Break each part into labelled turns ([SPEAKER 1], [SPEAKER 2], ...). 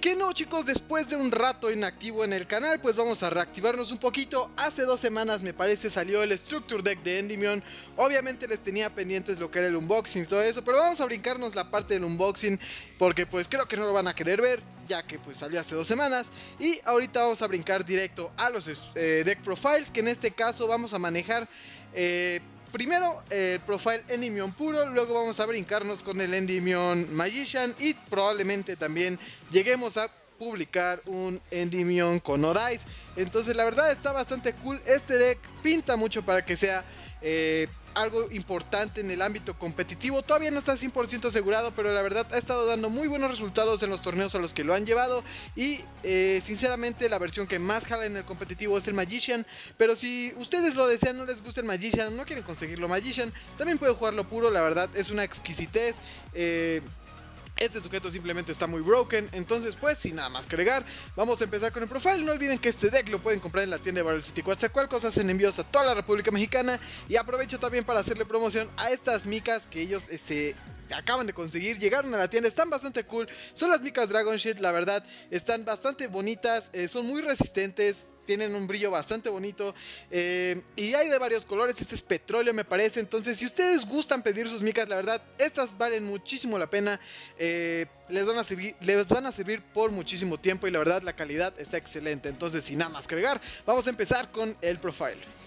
[SPEAKER 1] chicos, después de un rato inactivo en el canal, pues vamos a reactivarnos un poquito. Hace dos semanas me parece salió el Structure Deck de Endymion. Obviamente les tenía pendientes lo que era el unboxing y todo eso, pero vamos a brincarnos la parte del unboxing porque pues creo que no lo van a querer ver, ya que pues salió hace dos semanas. Y ahorita vamos a brincar directo a los eh, Deck Profiles, que en este caso vamos a manejar... Eh, primero el profile Endymion puro, luego vamos a brincarnos con el Endymion Magician y probablemente también lleguemos a publicar un Endymion con Odice. Entonces la verdad está bastante cool, este deck pinta mucho para que sea... Eh, algo importante en el ámbito competitivo. Todavía no está 100% asegurado, pero la verdad ha estado dando muy buenos resultados en los torneos a los que lo han llevado. Y eh, sinceramente la versión que más jala en el competitivo es el Magician. Pero si ustedes lo desean, no les gusta el Magician, no quieren conseguirlo Magician, también pueden jugarlo puro, la verdad es una exquisitez. Eh, este sujeto simplemente está muy broken, entonces pues sin nada más que agregar, vamos a empezar con el profile. No olviden que este deck lo pueden comprar en la tienda de Barrel City Coatzacoalcos, hacen envíos a toda la República Mexicana y aprovecho también para hacerle promoción a estas micas que ellos este, acaban de conseguir, llegaron a la tienda, están bastante cool. Son las micas Dragon Shield, la verdad, están bastante bonitas, eh, son muy resistentes, tienen un brillo bastante bonito eh, y hay de varios colores, este es petróleo me parece, entonces si ustedes gustan pedir sus micas, la verdad, estas valen muchísimo la pena, eh, les, van a servir, les van a servir por muchísimo tiempo y la verdad la calidad está excelente, entonces sin nada más que agregar, vamos a empezar con el profile.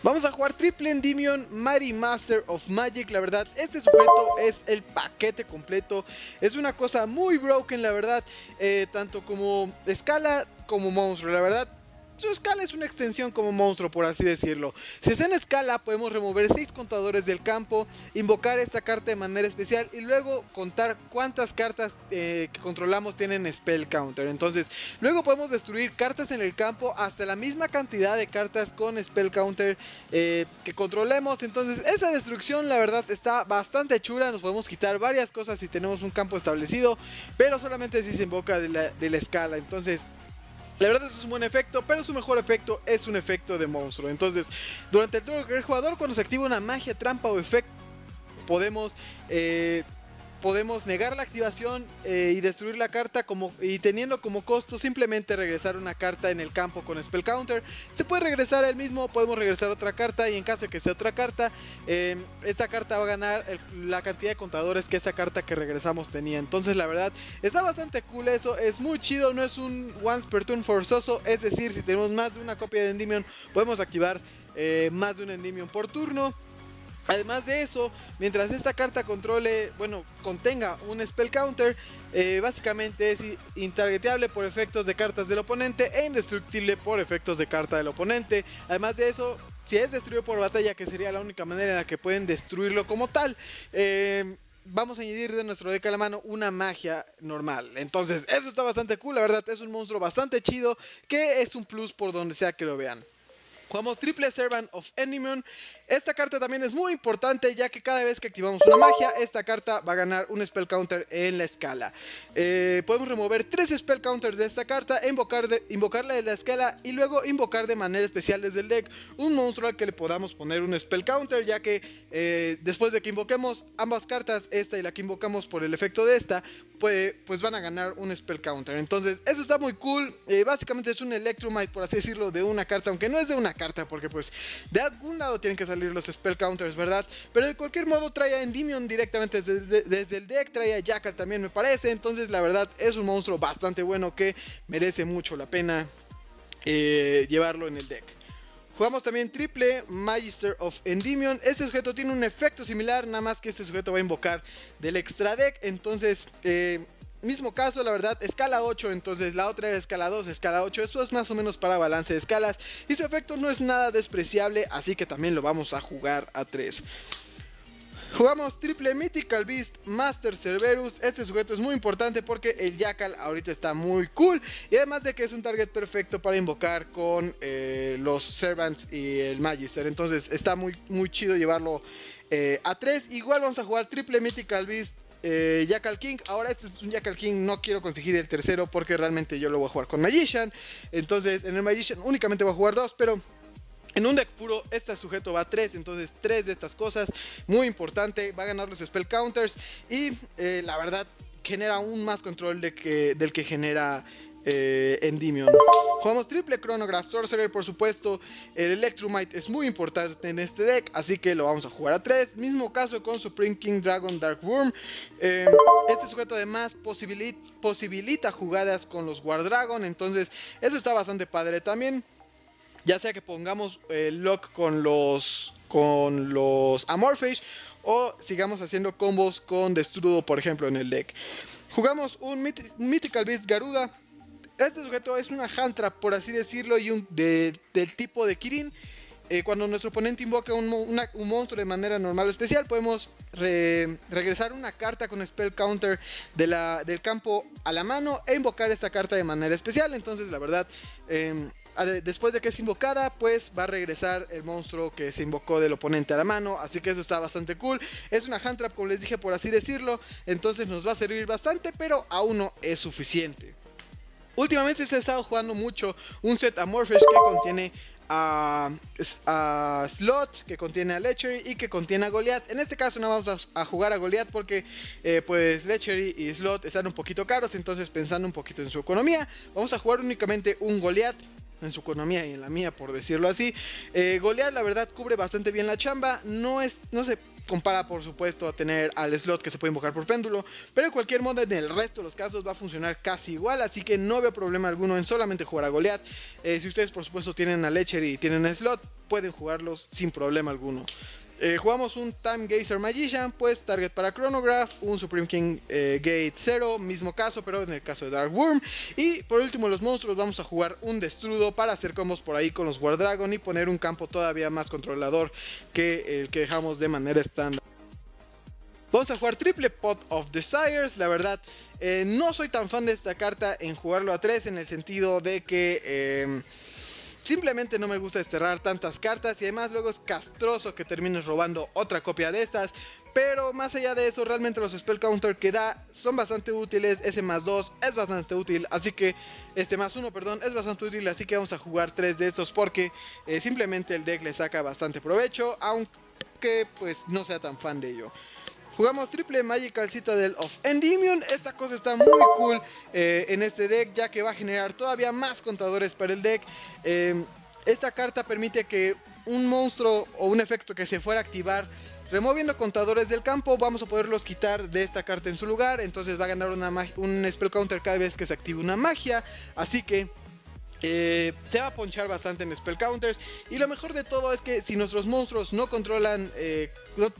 [SPEAKER 1] Vamos a jugar Triple Endymion Mighty Master of Magic, la verdad, este sujeto es el paquete completo, es una cosa muy broken, la verdad, eh, tanto como escala como monstruo, la verdad, su escala es una extensión como monstruo, por así decirlo. Si está en escala, podemos remover 6 contadores del campo, invocar esta carta de manera especial y luego contar cuántas cartas eh, que controlamos tienen Spell Counter. Entonces, luego podemos destruir cartas en el campo hasta la misma cantidad de cartas con Spell Counter eh, que controlemos. Entonces, esa destrucción, la verdad, está bastante chula. Nos podemos quitar varias cosas si tenemos un campo establecido, pero solamente si se invoca de la, de la escala. Entonces, la verdad es un buen efecto, pero su mejor efecto es un efecto de monstruo. Entonces, durante el turno del jugador, cuando se activa una magia, trampa o efecto, podemos eh, podemos negar la activación eh, y destruir la carta como, y teniendo como costo simplemente regresar una carta en el campo con Spell Counter. Se puede regresar el mismo, podemos regresar otra carta y en caso de que sea otra carta, eh, esta carta va a ganar la cantidad de contadores que esa carta que regresamos tenía. Entonces la verdad está bastante cool eso, es muy chido, no es un once per turn forzoso, es decir, si tenemos más de una copia de Endymion podemos activar eh, más de un Endymion por turno. Además de eso, mientras esta carta controle, bueno, contenga un spell counter, eh, básicamente es intargeteable por efectos de cartas del oponente e indestructible por efectos de carta del oponente. Además de eso, si es destruido por batalla, que sería la única manera en la que pueden destruirlo como tal, eh, vamos a añadir de nuestro deck a la mano una magia normal. Entonces, eso está bastante cool, la verdad, es un monstruo bastante chido, que es un plus por donde sea que lo vean. Jugamos Triple Servant of Endymion. Esta carta también es muy importante ya que cada vez que activamos una magia, esta carta va a ganar un Spell Counter en la escala. Eh, podemos remover tres Spell Counters de esta carta, invocarla de la escala y luego invocar de manera especial desde el deck un monstruo al que le podamos poner un Spell Counter ya que eh, después de que invoquemos ambas cartas, esta y la que invocamos por el efecto de esta, pues, pues van a ganar un Spell Counter. Entonces eso está muy cool. Eh, básicamente es un Electromite por así decirlo de una carta, aunque no es de una carta, porque pues de algún lado tienen que salir los spell counters, ¿verdad? Pero de cualquier modo trae a Endymion directamente desde, el deck, trae a Jackal también me parece, entonces la verdad es un monstruo bastante bueno que merece mucho la pena eh, llevarlo en el deck. Jugamos también triple Magister of Endymion. Este sujeto tiene un efecto similar, nada más que este sujeto va a invocar del extra deck. Entonces, eh, mismo caso, la verdad, escala 8, entonces la otra era escala 2, escala 8, esto es más o menos para balance de escalas y su efecto no es nada despreciable, así que también lo vamos a jugar a 3. Jugamos triple Mythical Beast Master Cerberus. Este sujeto es muy importante porque el Jackal ahorita está muy cool. Y además de que es un target perfecto para invocar con eh, los Servants y el Magister. Entonces está muy, muy chido llevarlo eh, a 3. Igual vamos a jugar triple Mythical Beast eh, Jackal King. Ahora este es un Jackal King, no quiero conseguir el tercero porque realmente yo lo voy a jugar con Magician. Entonces en el Magician únicamente voy a jugar dos, pero... En un deck puro, este sujeto va a 3, entonces tres de estas cosas, muy importante, va a ganar los spell counters y eh, la verdad genera aún más control del que genera eh, Endymion. Jugamos triple Chronograph Sorcerer, por supuesto. El Electrumite es muy importante en este deck, así que lo vamos a jugar a 3. Mismo caso con Supreme King Dragon Dark Worm. Em, este sujeto además posibilita jugadas con los War Dragon, entonces eso está bastante padre también. Ya sea que pongamos el lock con los, con los Amorphage o sigamos haciendo combos con Destrudo, por ejemplo, en el deck. Jugamos un Mythical Beast Garuda este sujeto es una Hantra, por así decirlo, y un del tipo de Kirin. Eh, cuando nuestro oponente invoca un, monstruo de manera normal o especial, podemos regresar una carta con spell counter del campo a la mano e invocar esta carta de manera especial. Entonces, la verdad, em, después de que es invocada, pues va a regresar el monstruo que se invocó del oponente a la mano. Así que eso está bastante cool. Es una hand trap, como les dije, por así decirlo. Entonces nos va a servir bastante, pero aún no es suficiente. Últimamente se ha estado jugando mucho un set Amorphous que contiene a, Slot, que contiene a Lechery y que contiene a Goliath. En este caso no vamos a, jugar a Goliath porque eh, pues Lechery y Slot están un poquito caros, entonces pensando un poquito en su economía, vamos a jugar únicamente un Goliath en su economía y en la mía, por decirlo así. Eh, Goliath, la verdad, cubre bastante bien la chamba. No es, no sé, compara por supuesto a tener al slot que se puede invocar por péndulo, pero en cualquier modo en el resto de los casos va a funcionar casi igual, así que no veo problema alguno en solamente jugar a Goliath. Eh, si ustedes por supuesto tienen a Lecher y tienen a slot, pueden jugarlos sin problema alguno. Eh, jugamos un Time Gazer Magician, pues target para Chronograph, un Supreme King eh, Gate 0, mismo caso, pero en el caso de Dark Worm. Y por último, los monstruos, vamos a jugar un Destrudo para hacer combos por ahí con los War Dragon y poner un campo todavía más controlador que el que dejamos de manera estándar. Vamos a jugar triple Pot of Desires, la verdad eh, no soy tan fan de esta carta en jugarlo a 3 en el sentido de que Simplemente no me gusta desterrar tantas cartas y además luego es castroso que termines robando otra copia de estas. Pero más allá de eso, realmente los spell counter que da son bastante útiles. Ese más 2 es bastante útil, así que este más 1, perdón, es bastante útil. Así que vamos a jugar 3 de estos porque eh, simplemente el deck le saca bastante provecho, aunque pues no sea tan fan de ello. Jugamos triple Magical Citadel of Endymion. Esta cosa está muy cool eh, en este deck ya que va a generar todavía más contadores para el deck. Eh, esta carta permite que un monstruo o un efecto que se fuera a activar Removiendo contadores del campo, vamos a poderlos quitar de esta carta en su lugar. Entonces va a ganar una un spell counter cada vez que se active una magia. Así que eh, se va a ponchar bastante en spell counters y lo mejor de todo es que si nuestros monstruos no controlan, eh,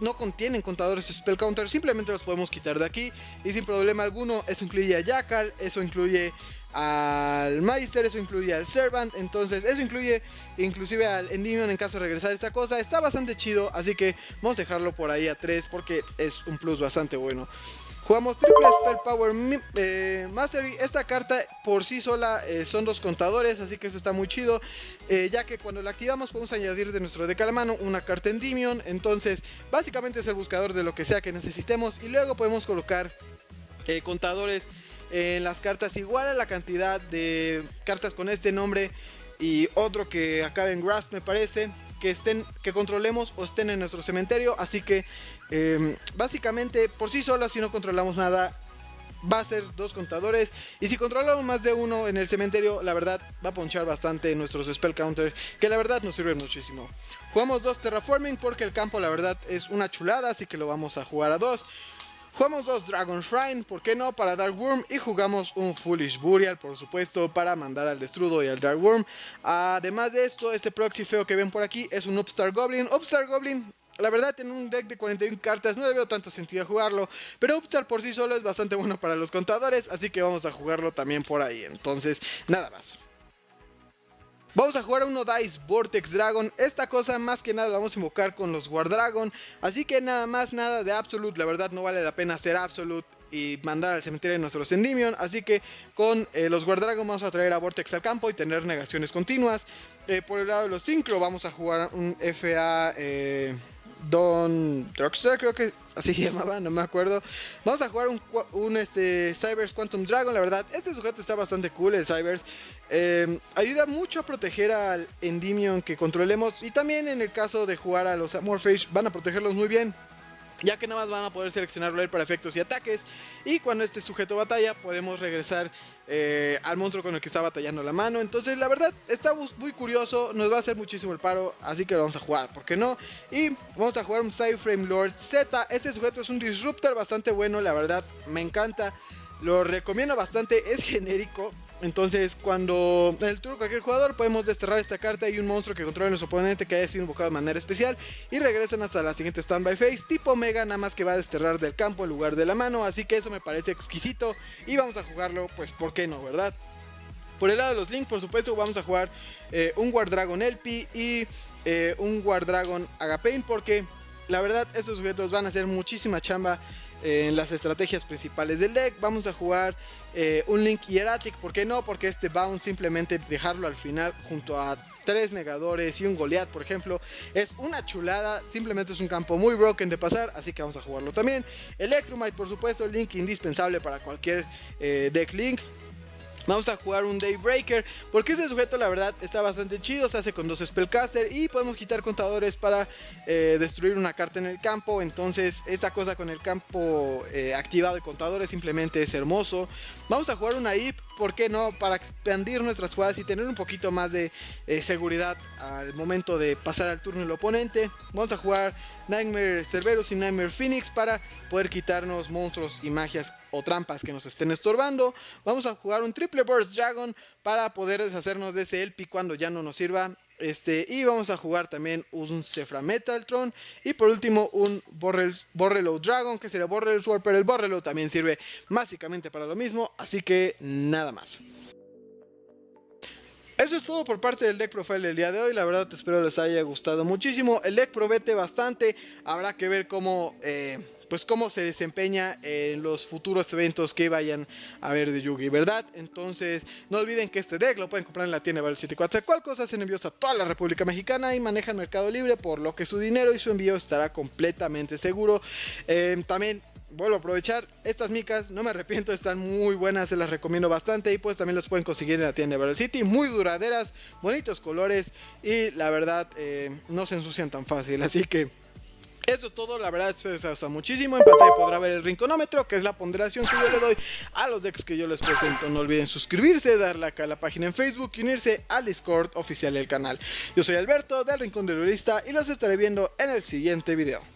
[SPEAKER 1] no, contienen contadores de spell counters, simplemente los podemos quitar de aquí y sin problema alguno. Eso incluye a Jackal, eso incluye al Meister, eso incluye al Servant, entonces eso incluye inclusive al Endymion en caso de regresar esta cosa. Está bastante chido, así que vamos a dejarlo por ahí a 3 porque es un plus bastante bueno. Jugamos Triple Spell Power eh, Mastery. Esta carta por sí sola eh, son dos contadores, así que eso está muy chido. Eh, ya que cuando la activamos podemos añadir de nuestro deck a la mano una carta Endymion. Entonces, básicamente es el buscador de lo que sea que necesitemos. Y luego podemos colocar contadores en las cartas igual a la cantidad de cartas con este nombre y otro que acabe en Grasp me parece que estén que controlemos o estén en nuestro cementerio. Así que em, básicamente por sí sola si no controlamos nada va a ser dos contadores. Y si controlamos más de uno en el cementerio la verdad va a ponchar bastante nuestros spell counter que la verdad nos sirve muchísimo. Jugamos dos terraforming porque el campo la verdad es una chulada así que lo vamos a jugar a dos Jugamos dos Dragon Shrine, ¿por qué no? Para Dark Worm y jugamos un Foolish Burial, por supuesto, para mandar al Destrudo y al Dark Worm. Además de esto, este proxy feo que ven por aquí es un Upstar Goblin. Upstar Goblin la verdad, en un deck de 41 cartas no le veo tanto sentido jugarlo, pero Upstar por sí solo es bastante bueno para los contadores, así que vamos a jugarlo también por ahí. Entonces, nada más. Vamos a jugar uno Dice Vortex Dragon. Esta cosa más que nada la vamos a invocar con los War Dragon. Así que nada más, nada de Absolute. La verdad no vale la pena hacer Absolute y mandar al cementerio de nuestros Endymion. Así que con eh, los War Dragon vamos a traer a Vortex al campo y tener negaciones continuas. Eh, por el lado de los Synchro vamos a jugar un FA... Eh, Don Drugster, creo que así se llamaba, no me acuerdo. Vamos a jugar un, este, Cybers Quantum Dragon, la verdad. Este sujeto está bastante cool, el Cybers. Eh, ayuda mucho a proteger al Endymion que controlemos. Y también en el caso de jugar a los Amorphage, van a protegerlos muy bien. Ya que nada más van a poder seleccionarlo él para efectos y ataques. Y cuando este sujeto batalla podemos regresar eh, al monstruo con el que está batallando la mano. Entonces la verdad está muy curioso nos va a hacer muchísimo el paro así que lo vamos a jugar ¿por qué no? y vamos a jugar un Frame Lord Z. Este sujeto es un disruptor bastante bueno la verdad me encanta lo recomiendo bastante es genérico entonces, cuando el turno de cualquier jugador podemos desterrar esta carta. Y un monstruo que controle a nuestro oponente que haya sido invocado de manera especial. Y regresan hasta la siguiente standby phase, tipo Mega, nada más que va a desterrar del campo en lugar de la mano, así que eso me parece exquisito. Y vamos a jugarlo, pues, ¿por qué no, verdad? Por el lado de los Link, por supuesto, vamos a jugar eh, un War Dragon Elpi y eh, un War Dragon Agapain porque la verdad estos sujetos van a hacer muchísima chamba en las estrategias principales del deck. Vamos a jugar eh, un Link Hieratic, ¿por qué no? Porque este Bounce simplemente dejarlo al final junto a tres negadores y un Goliath, por ejemplo, es una chulada. Simplemente es un campo muy broken de pasar, así que vamos a jugarlo también. Electromite, por supuesto, Link indispensable para cualquier eh, deck Link. Vamos a jugar un Daybreaker porque este sujeto la verdad está bastante chido, se hace con dos Spellcaster y podemos quitar contadores para eh, destruir una carta en el campo. Entonces esta cosa con el campo eh, activado de contadores simplemente es hermoso. Vamos a jugar una IP, ¿por qué no? Para expandir nuestras jugadas y tener un poquito más de eh, seguridad al momento de pasar al turno del oponente. Vamos a jugar Nightmare Cerberus y Nightmare Phoenix para poder quitarnos monstruos y magias o trampas que nos estén estorbando. Vamos a jugar un Triple Burst Dragon para poder deshacernos de ese Elpi cuando ya no nos sirva. Este, y vamos a jugar también un Metal Metaltron. Y por último un Borrelo Dragon, que sería Borrelo Sword, pero el Borrelo también sirve básicamente para lo mismo. Así que nada más. Eso es todo por parte del deck profile del día de hoy, la verdad espero les haya gustado muchísimo, el deck promete bastante, habrá que ver cómo eh, pues cómo se desempeña en los futuros eventos que vayan a ver de Yugi, ¿verdad? Entonces, no olviden que este deck lo pueden comprar en la tienda Val 74 cual cosa hacen envíos a toda la República Mexicana y manejan Mercado Libre, por lo que su dinero y su envío estará completamente seguro. Eh, también vuelvo a aprovechar, estas micas, no me arrepiento, están muy buenas, se las recomiendo bastante y pues también las pueden conseguir en la tienda de Battle City, muy duraderas, bonitos colores y la verdad eh, no se ensucian tan fácil, así que eso es todo, la verdad espero que les muchísimo. En pantalla podrá ver el rinconómetro, que es la ponderación que yo le doy a los decks que yo les presento. No olviden suscribirse, darle acá a la página en Facebook y unirse al Discord oficial del canal. Yo soy Alberto del Rincón del Lurista y los estaré viendo en el siguiente video.